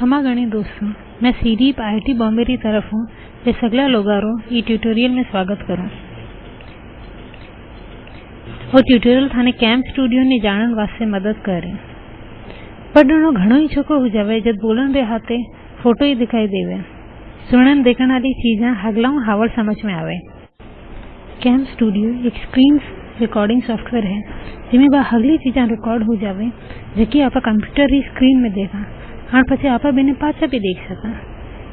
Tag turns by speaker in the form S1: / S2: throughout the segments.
S1: क्षमा गणी दोस्तों, मैं सीडीप आईआईटी बॉम्बे री तरफ़ हूँ ते सगला लोगारो ई ट्यूटोरियल में स्वागत करूँ। वो ट्यूटोरियल थाने कैम्प स्टूडियो ने जानन वास्ते मदद करे। पढ़नो घणो ही छोको हो जावे, जब बोलन रे हाथे, फ़ोटो ही दिखाई देवे। सुनन देखण वाली चीजा हगलाऊ हावड़ समझ में आवे। कैम्प स्टूडियो एक स्क्रीन रिकॉर्डिंग सॉफ्टवेयर है, जिमें बा हगली चीजा रिकॉर्ड हो जावे जेकी आप कंप्यूटर री स्क्रीन में देखा। हाँ પછી आपा बिने पाछा भी देख सका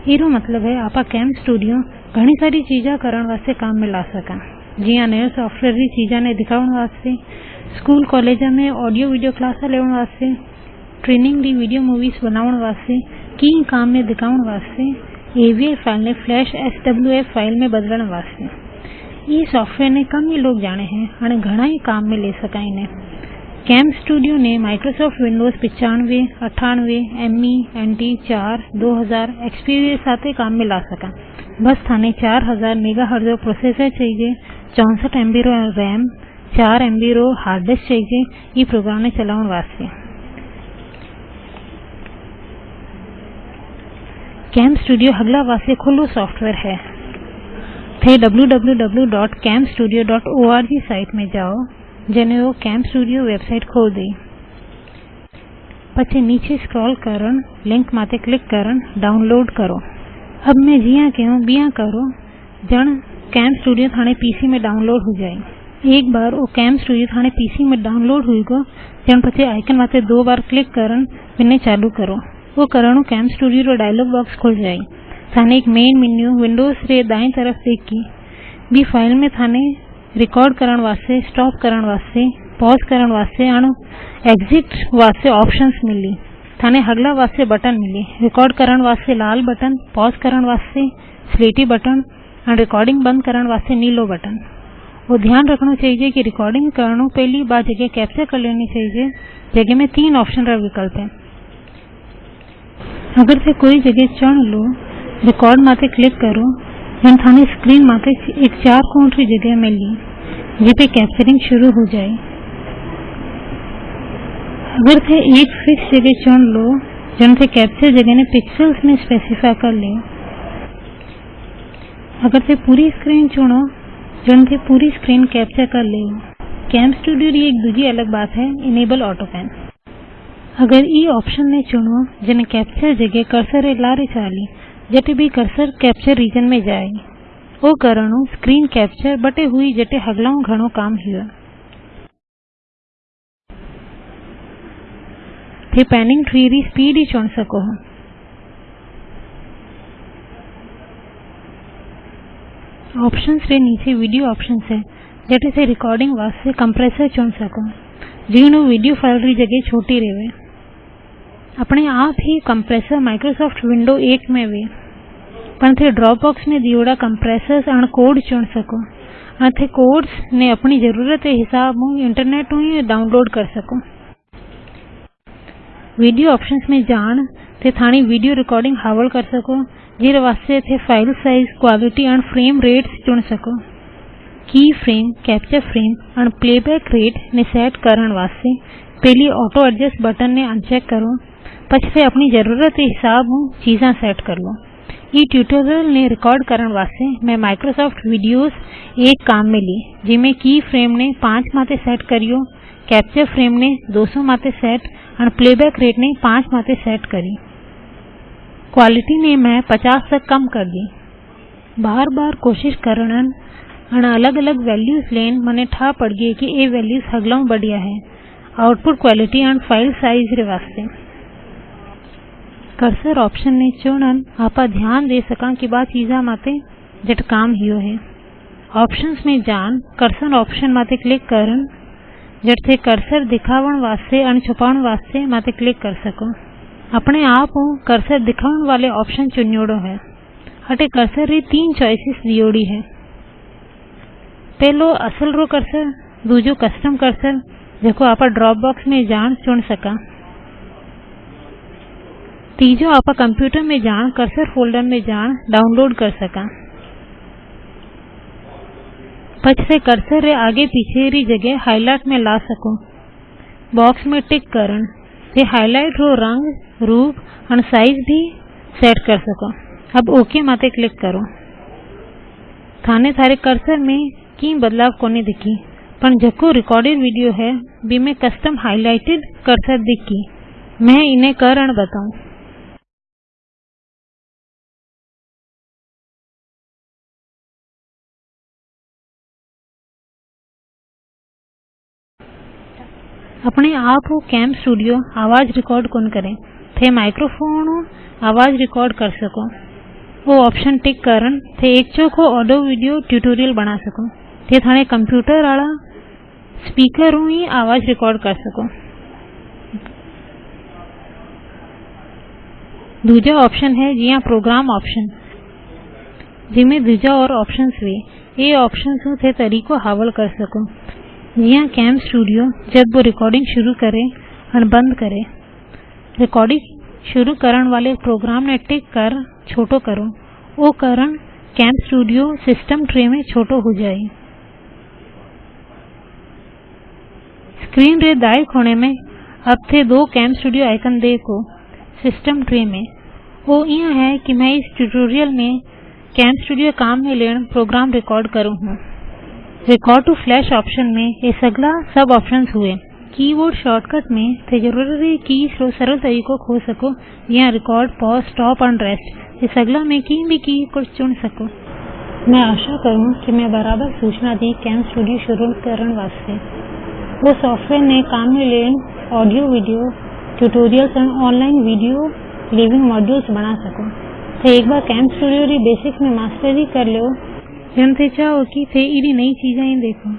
S1: एरो मतलब है आपा कैम स्टूडियो घणी सारी चीजा करण वास्ते काम में ला सका जिया नयो सॉफ्टवेयर री चीजा ने दिखावण वास्ते स्कूल कॉलेज में ऑडियो वीडियो क्लास लेवण वास्ते ट्रेनिंग री वीडियो मूवीज बनावण वास्ते की काम में दिखावण वास्ते एवीआई फाइल ने फ्लैश एसडब्ल्यूएफ फाइल में बदलण वास्ते ये सॉफ्टवेयर ने कम ही लोग जाने हैं અને ઘણા ही काम में ले सका इन्हें कैम स्टूडियो ने माइक्रोसॉफ्ट विंडोज़ पिचानवे, अठानवे एमई एनटी चार, दो हज़ार के साथ काम में ला सका। बस थाने चार हज़ार मेगा हर्ज प्रोसेसर चाहिए, चौसठ एमबी रो रैम चार एमबी रो हार्ड डिस्क चाहिए ये प्रोग्राम ने चलावन वास्ते। कैम स्टूडियो हगला वास्ते खुलो सॉफ्टवेयर है। थे www.camstudio.org साइट में जाओ। जने वो कैम्प स्टूडियो वेबसाइट खोल दी પછી નીચે સ્ક્રોલ કરન લિંક માતે ક્લિક કરન डाउनलोड करो अब मैं जिया क्यों बिया करो जन कैम स्टूडियो थाने पीसी में डाउनलोड हो जाए एक बार वो कैम स्टूडियो थाने पीसी में डाउनलोड हुई गो जन પછી आइकन माते दो बार क्लिक करन बिने चालू करो वो करणु कैम स्टूडियो रो डायलॉग बॉक्स खुल जाए थाने एक मेन मेन्यू विंडोज रे दाई तरफ देखी बी फाइल में थाने रिकॉर्ड करण वास्ते स्टॉप करण वास्ते पॉज करण वास्ते अणु एग्जिट वास्ते ऑप्शंस मिली। थाने हगला वास्ते बटन मिली। रिकॉर्ड करण वास्ते लाल बटन पॉज करण वास्ते स्लेटी बटन और रिकॉर्डिंग बंद करण वास्ते नीलो बटन वो ध्यान रखना चाहिए कि रिकॉर्डिंग करणु पहली बार जगह कैप्चर कर लेनी चाहिए। जगह में तीन ऑप्शन रा विकल्प है। अगर से कोई जगह चुन लो रिकॉर्ड माते क्लिक करो। जन थाने स्क्रीन माते एक चार कोण की जगह मिली जी पे कैप्चरिंग शुरू हो जाए। अगर थे एक फिक्स जगह चुन लो, जन थे कैप्चर जगह ने पिक्सेल्स में स्पेसिफाई कर ले। अगर थे पूरी स्क्रीन चुनो, जन थे पूरी स्क्रीन कैप्चर कर ले। कैम स्टूडियो री एक दूसरी अलग बात है इनेबल ऑटो पैन अगर ई ऑप्शन ने चुनो, जने कैप्चर जगह कर्सर लारे चाली जटे भी कर्सर कैप्चर रीजन में जाए। वो करणु स्क्रीन कैप्चर बटे हुई जटे हगलाऊ घणो काम हुआ थे पैनिंग ट्री री स्पीड ही चुन सको हो। ऑप्शंस रे नीचे वीडियो ऑप्शंस है जटे से रिकॉर्डिंग वास्ते कंप्रेसर चुन सको। जीणु वीडियो फ़ाइल री जगह छोटी रेवे। अपने आप ही कंप्रेसर माइक्रोसॉफ्ट विंडो एक में वे पण थे ड्रॉपबॉक्स में दियोड़ा कंप्रेसर्स अण कोड चुन सको अण थे कोड्स ने अपनी ज़रूरत के हिसाब हूँ इंटरनेट हूँ डाउनलोड कर सको वीडियो ऑप्शंस में जान थे थानी वीडियो रिकॉर्डिंग हावल कर सको जीरे वास्ते थे file size quality and frame rates चुन सको की frame capture frame and playback rate ने सेट करण वास्ते पहली ऑटो एडजस्ट बटन ने अनचेक करो से अपनी ज़रूरत के हिसाब चीजा सेट कर लो। ये ट्यूटोरियल ने रिकॉर्ड करण वास्ते मैं माइक्रोसॉफ्ट विडियोज एक काम में ली जिमें की फ्रेम ने पाँच माते सेट करियो कैप्चर फ्रेम ने 200 माते सेट और प्लेबैक रेट ने पाँच माते सेट करी। क्वालिटी ने मैं 50 तक कम कर दी। बार बार कोशिश और अलग अलग वैल्यूज़ लेन मने ठा पड़ गई कि ये वैल्यूज़ हगलाऊ बढ़िया है। Output quality and file size वास्ते। कर्सर ऑप्शन ने चुनन आपा ध्यान दे सका कि बा चीजा माते जट काम हियो है। ऑप्शंस में जान कर्सर ऑप्शन माते क्लिक करन। जट थे कर्सर दिखावण वास्ते अन छुपावण वास्ते माते क्लिक कर सको। अपने आप कर्सर दिखावण वाले ऑप्शन चुनियोड़ो है। हटे कर्सर री तीन चॉइसेस दियोड़ी है। पहलो असल रो कर्सर दूजो कस्टम कर्सर जेको आपा ड्रॉप बॉक्स में जान चुन सका। तीजो आप कंप्यूटर में जान, कर्सर फोल्डर में जान, डाउनलोड कर सका। से कर्सर रे आगे पीछे री जगह हाईलाइट में ला सको। बॉक्स में टिक करन थे हाईलाइट रो रंग, रूप और साइज़ भी सेट कर सको। अब ओके माते क्लिक करो। थाने थारे कर्सर में की बदलाव कोनी दिखी, पण जको रिकॉर्डेड वीडियो है बी में कस्टम हाईलाइटेड कर्सर दिखी। मैं इन्हें करण बताऊँ। अपने आप वो कैम स्टूडियो आवाज़ रिकॉर्ड कौन करे? थे माइक्रोफोन आवाज़ रिकॉर्ड कर सको। वो ऑप्शन टिक करन थे एक चोखो ऑडियो वीडियो ट्यूटोरियल बना सको। थे थाने कंप्यूटर आला स्पीकर ही आवाज़ रिकॉर्ड कर सको। दूजा ऑप्शन है जिया प्रोग्राम ऑप्शन जिमें दूजा और ऑप्शंस वे। ये ऑप्शन हूँ थे तरीको हावल कर सको। जिया कैम स्टूडियो, जब वो रिकॉर्डिंग शुरू करे और बंद करे। रिकॉर्डिंग शुरू करण वाले प्रोग्राम ने टिक कर छोटो करो। वो करण कैम स्टूडियो सिस्टम ट्रे में छोटो हो जाए। स्क्रीन रे दाएँ कोने में अब थे दो कैम स्टूडियो आइकन देखो। सिस्टम ट्रे में। वो यह है कि मैं इस ट्यूटोरियल में कैम स्टूडियो काम में लेन प्रोग्राम रिकॉर्ड करूँ। हूँ रिकॉर्ड टू फ्लैश ऑप्शन में ये सगला सब ऑप्शंस हुए। कीबोर्ड शॉर्टकट में ज़रूरी रो सरल तरीको खो सको या record pause stop and rest ये सगला में की भी की को चुन सको। मैं आशा करूँ कि मैं बराबर सूचना दी कैम स्टूडियो शुरू करने वास्ते। वो सॉफ्टवेयर ने काम में लेन audio video tutorials and online video living modules बना सको। तो एक बार कैम स्टूडियो री बेसिक में मास्टरी कर लो। जन थे चाहो कि थे इरी नई चीज़ें देखो।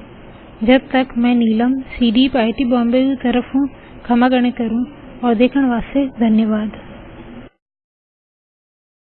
S1: जब तक मैं Neelam C D I T Bombay की तरफ़ हूँ, क्षमा गणे करूँ, और देखने वास्ते धन्यवाद।